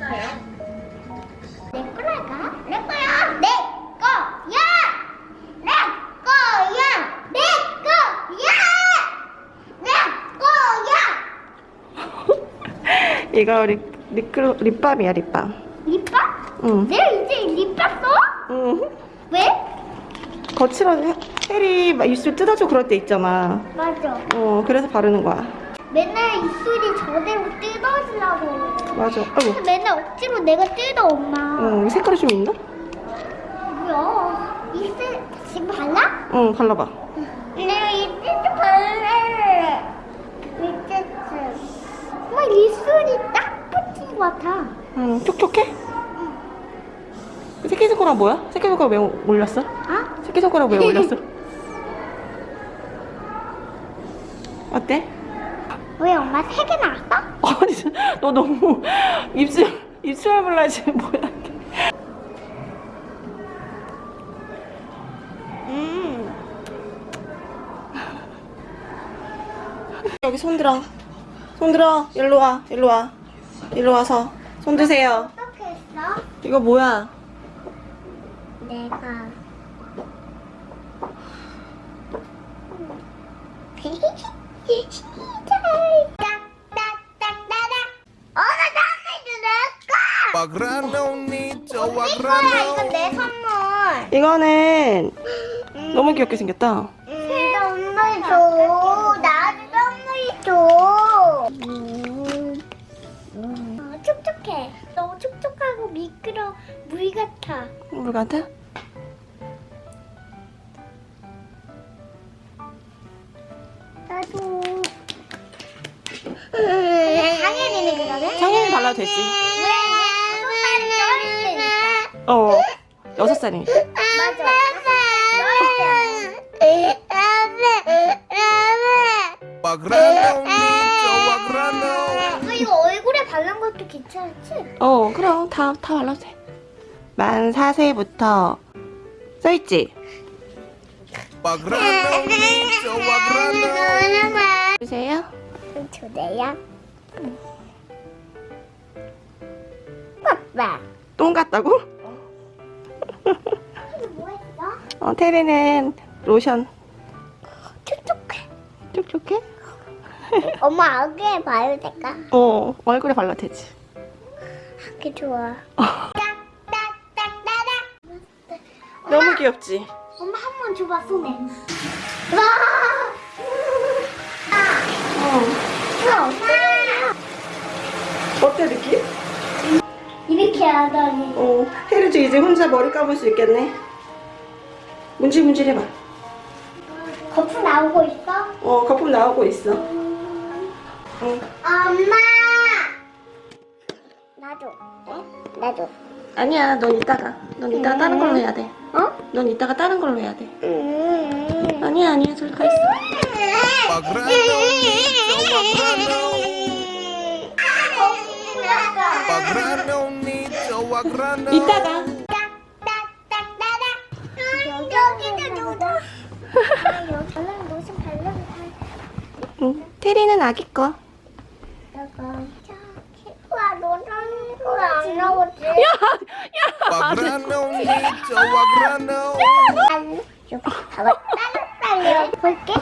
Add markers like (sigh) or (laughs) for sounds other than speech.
내 거랄까? 내 거야! 내 거야! 내 거야! 내 거야! 내 거야! 이거 립, 립글, 립밤이야 립밤 립밤? 응. 내가 이제 립밤 써? 응. 왜? 거칠어서 혜리 막 입술 뜯어줘 그럴 때 있잖아 맞아. 어 그래서 바르는 거야 맨날 입술이 저대로 뜯어지려고. 맞아 아이고 맨날 억지로 내가 뜯어, 엄마. 어, 이 색깔이 좀 있나? 뭐야? 입술 지금 발라? 응 발라봐 내가 입술도 발라. 입술. 엄마 입술이 딱 붙은 것 같아. 응 촉촉해? 새끼손가락 뭐야? 새끼손가락 왜 올렸어? 아? 새끼손가락 왜 올렸어? (laughs) 어때? 왜 엄마 세 개 나왔어? (laughs) 아니 너 너무 입술 입술 블라지 뭐야? 이게 음. 여기 손 들어. 손 들어. 일로 와. 일로 와. 일로 와서. 손 드세요. 어떻게 했어? 이거 뭐야? 내가 (laughs) 이거는 너무 귀엽게 생겼다 새 선물 줘 나도 선물 줘 어, 촉촉해 너무 촉촉하고 미끄러 물 같아 물 같아? 당연히 발라도 되지 왜? 어 여섯 살이니까 맞아. Pagranonito, pagrano. 어, 이거 얼굴에 바른 것도 괜찮지? 어 그럼 다, 다 발라도 돼만 4세부터 써있지? 주세요 주세요. 아빠. 똥 같다고? 했어? 어 (laughs) 테리는 로션 촉촉해. 촉촉해? (laughs) 엄마 얼굴에 바르면 될까? 어 얼굴에 발라도 되지 그게 좋아. (laughs) 너무 귀엽지? 엄마 한 번 줘봐 손에. 와. 어 우와, 엄마. 어때 느낌? 이렇게 하다니. 어 혜리도 이제 혼자 머리 감을 수 있겠네 문질문질 해봐 거품 나오고 있어? 어 거품 나오고 있어 응. 엄마. 나도. 어? 나도. 아니야 넌 이따가 넌 이따가 다른 걸로 해야 돼넌 어? 이따가 다른 걸로 해야 돼 음. 아니야 아니야 저기 가 있어 Pagranonito, pagrano. 이따가 여기도 누다. 여기는 무슨 발른 응. 테리는 아기 거 다가 와 너는 왜안 나오지? Pagranonito, pagrano. 봐봐. 빨리 볼게.